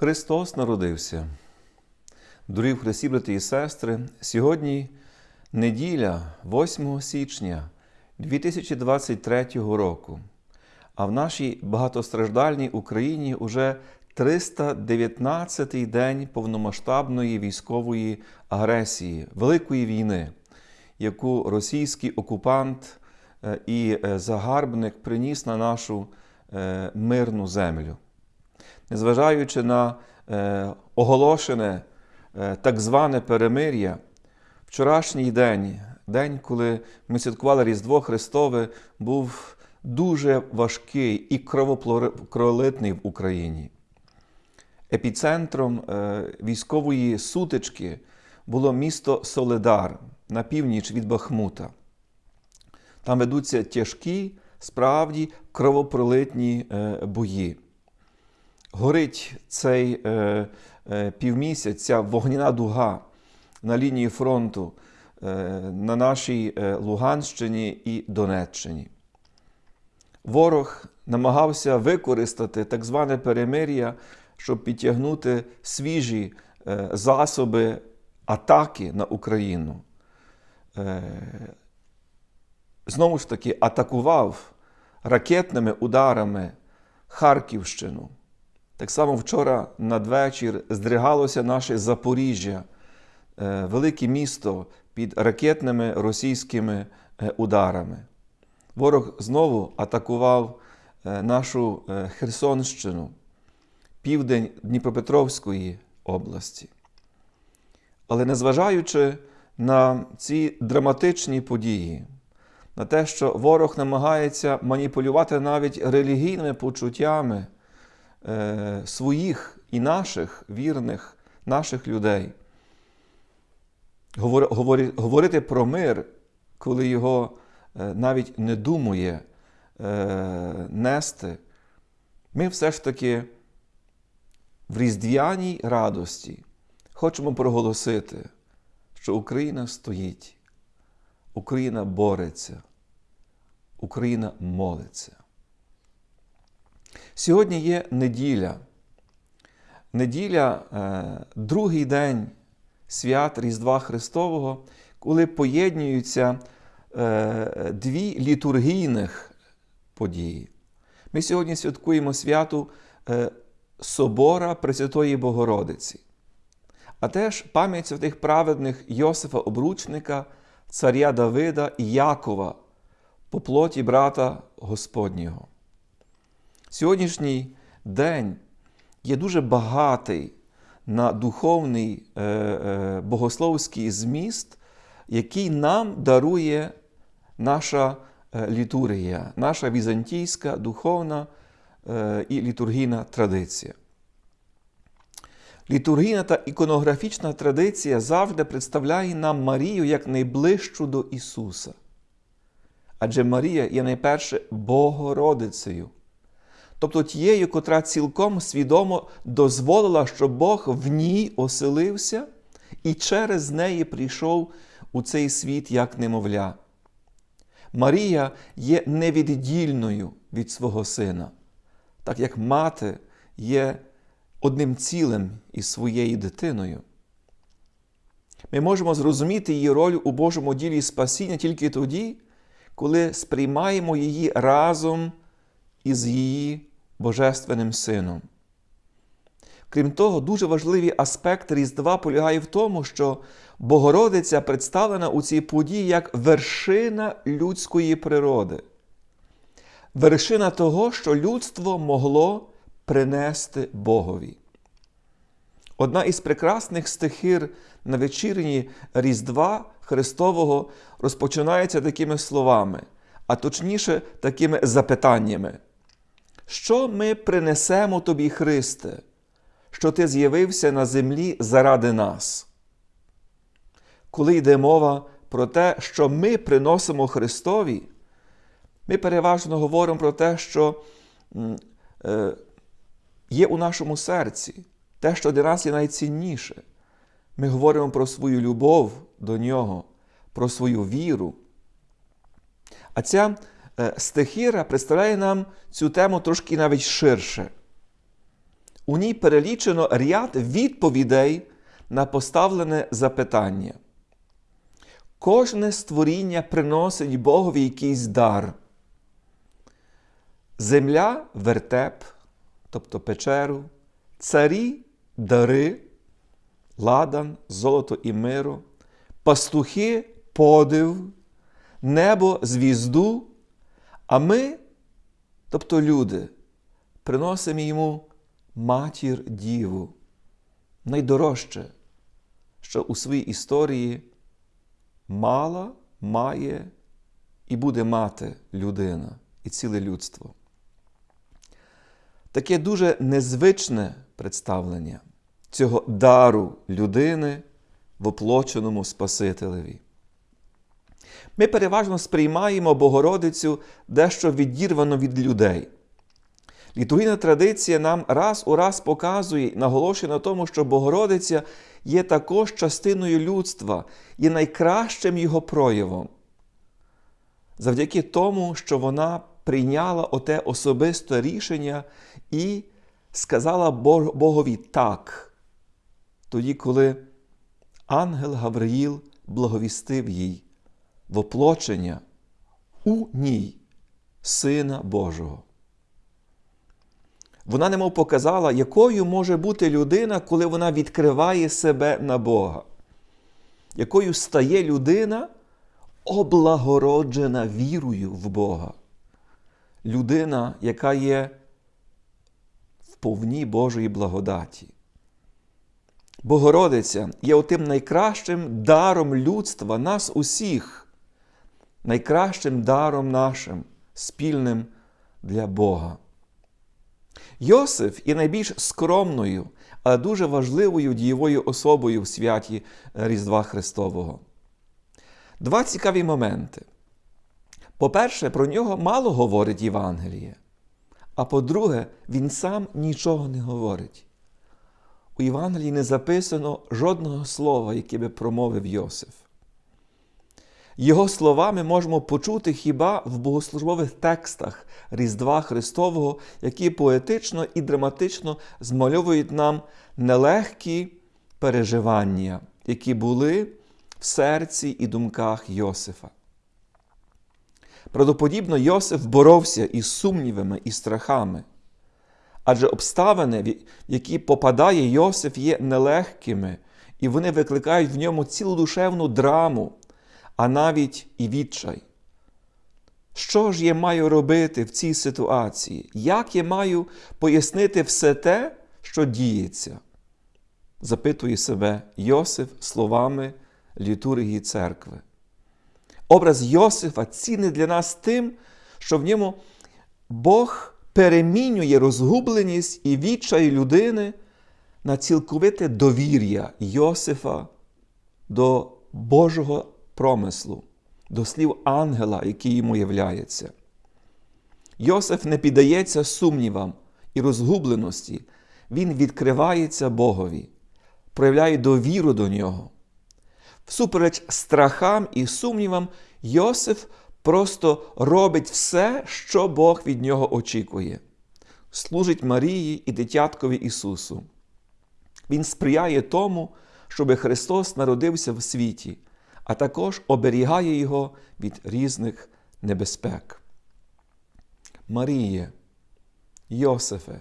Христос народився. Дорогі Христі, брати і сестри, сьогодні неділя 8 січня 2023 року, а в нашій багатостраждальній Україні уже 319-й день повномасштабної військової агресії, Великої війни, яку російський окупант е, і е, загарбник приніс на нашу е, мирну землю незважаючи на е, оголошене е, так зване перемир'я, вчорашній день, день, коли ми святкували Різдво Христове, був дуже важкий і кровопролитний в Україні. Епіцентром е, військової сутички було місто Соледар на північ від Бахмута. Там ведуться тяжкі, справді кровопролитні бої горить цей е, е, півмісяць, ця вогняна дуга на лінії фронту е, на нашій е, Луганщині і Донеччині. Ворог намагався використати так зване перемир'я, щоб підтягнути свіжі е, засоби атаки на Україну. Е, знову ж таки, атакував ракетними ударами Харківщину. Так само вчора надвечір здригалося наше Запоріжжя, е, велике місто під ракетними російськими е, ударами. Ворог знову атакував е, нашу Херсонщину, південь Дніпропетровської області. Але незважаючи на ці драматичні події, на те, що ворог намагається маніпулювати навіть релігійними почуттями. Е, своїх і наших вірних, наших людей. Говорити про мир, коли його е, навіть не думає е, нести, ми все ж таки в різдвяній радості хочемо проголосити, що Україна стоїть, Україна бореться, Україна молиться. Сьогодні є неділя. Неділя е, другий день свят Різдва Христового, коли поєднуються е, дві літургійних події. Ми сьогодні святкуємо святу е, Собора Пресвятої Богородиці, а теж пам'ять святих праведних Йосифа Обручника, царя Давида і Якова по плоті брата Господнього. Сьогоднішній день є дуже багатий на духовний е, е, богословський зміст, який нам дарує наша е, літургія, наша візантійська духовна і літургійна традиція. Літургійна та іконографічна традиція завжди представляє нам Марію як найближчу до Ісуса. Адже Марія є найперше Богородицею тобто тією, котра цілком свідомо дозволила, щоб Бог в ній оселився і через неї прийшов у цей світ як немовля. Марія є невіддільною від свого сина, так як мати є одним цілим із своєю дитиною. Ми можемо зрозуміти її роль у Божому ділі спасіння тільки тоді, коли сприймаємо її разом із її Божественним Сином. Крім того, дуже важливий аспект Різдва полягає в тому, що Богородиця представлена у цій події як вершина людської природи, вершина того, що людство могло принести Богові. Одна із прекрасних стихир на вечірні Різдва Христового розпочинається такими словами, а точніше, такими запитаннями. Що ми принесемо тобі, Христе, що Ти з'явився на землі заради нас? Коли йде мова про те, що ми приносимо Христові, ми переважно говоримо про те, що е, є у нашому серці, те, що для нас є найцінніше. Ми говоримо про свою любов до Нього, про свою віру. А ця Е, стихіра представляє нам цю тему трошки навіть ширше. У ній перелічено ряд відповідей на поставлене запитання. Кожне створіння приносить Богові якийсь дар. Земля вертеп, тобто печеру, царі дари, ладан, золото і миро, пастухи подив, небо звізду, а ми, тобто люди, приносимо йому матір Діву, найдорожче, що у своїй історії мала, має і буде мати людина і ціле людство. Таке дуже незвичне представлення цього дару людини в оплоченому Спасителеві. Ми переважно сприймаємо Богородицю дещо відірвано від людей. Літургійна традиція нам раз у раз показує наголошує на тому, що Богородиця є також частиною людства, є найкращим його проявом. Завдяки тому, що вона прийняла оте особисте рішення і сказала Богові так, тоді, коли ангел Гавриїл благовістив їй воплочення у ній Сина Божого. Вона немов показала, якою може бути людина, коли вона відкриває себе на Бога, якою стає людина, облагороджена вірою в Бога. Людина, яка є в повній Божої благодаті. Богородиця є отим найкращим даром людства, нас усіх, найкращим даром нашим, спільним для Бога. Йосиф є найбільш скромною, але дуже важливою дієвою особою в святі Різдва Христового. Два цікаві моменти. По-перше, про нього мало говорить Євангеліє. А по-друге, він сам нічого не говорить. У Євангелії не записано жодного слова, яке би промовив Йосиф. Його слова ми можемо почути хіба в богослужбових текстах Різдва Христового, які поетично і драматично змальовують нам нелегкі переживання, які були в серці і думках Йосифа. Правдоподібно, Йосиф боровся із сумнівами і страхами, адже обставини, в які попадає Йосиф, є нелегкими, і вони викликають в ньому цілу душевну драму а навіть і відчай. Що ж я маю робити в цій ситуації? Як я маю пояснити все те, що діється? Запитує себе Йосиф словами літургії церкви. Образ Йосифа цінний для нас тим, що в ньому Бог перемінює розгубленість і відчай людини на цілковите довір'я Йосифа до Божого промислу, до слів ангела, який йому являється. Йосиф не піддається сумнівам і розгубленості, він відкривається Богові, проявляє довіру до нього. Всупереч страхам і сумнівам, Йосиф просто робить все, що Бог від нього очікує. Служить Марії і дитяткові Ісусу. Він сприяє тому, щоб Христос народився в світі, а також оберігає його від різних небезпек. Маріє, Йосифе,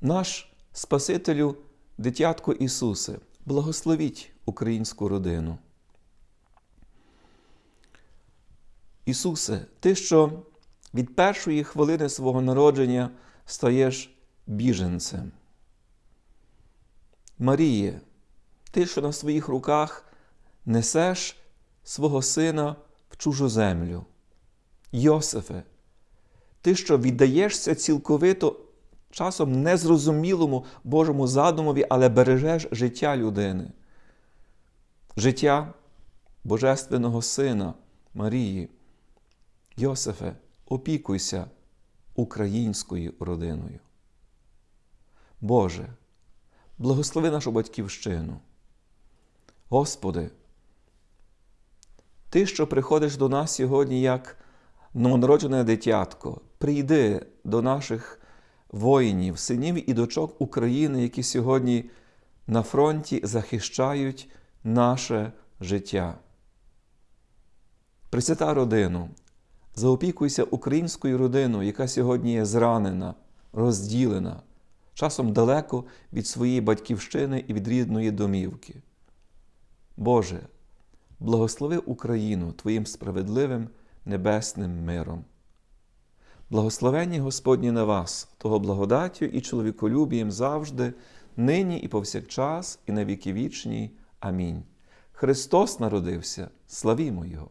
наш Спасителю, дитятко Ісусе, благословіть українську родину. Ісусе, Ти, що від першої хвилини свого народження стаєш біженцем. Маріє, Ти, що на своїх руках несеш свого сина в чужу землю. Йосифе, ти, що віддаєшся цілковито часом незрозумілому Божому задумові, але бережеш життя людини, життя Божественного Сина Марії. Йосифе, опікуйся українською родиною. Боже, благослови нашу батьківщину. Господи, ти, що приходиш до нас сьогодні як новонароджене дитятко, прийди до наших воїнів, синів і дочок України, які сьогодні на фронті захищають наше життя. Пресвята родину, заопікуйся українською родиною, яка сьогодні є зранена, розділена, часом далеко від своєї батьківщини і від рідної домівки. Боже, благослови Україну Твоїм справедливим небесним миром. Благословені Господні на вас, того благодаттю і чоловіколюбієм завжди, нині і повсякчас, і на віки вічні. Амінь. Христос народився, славімо Його!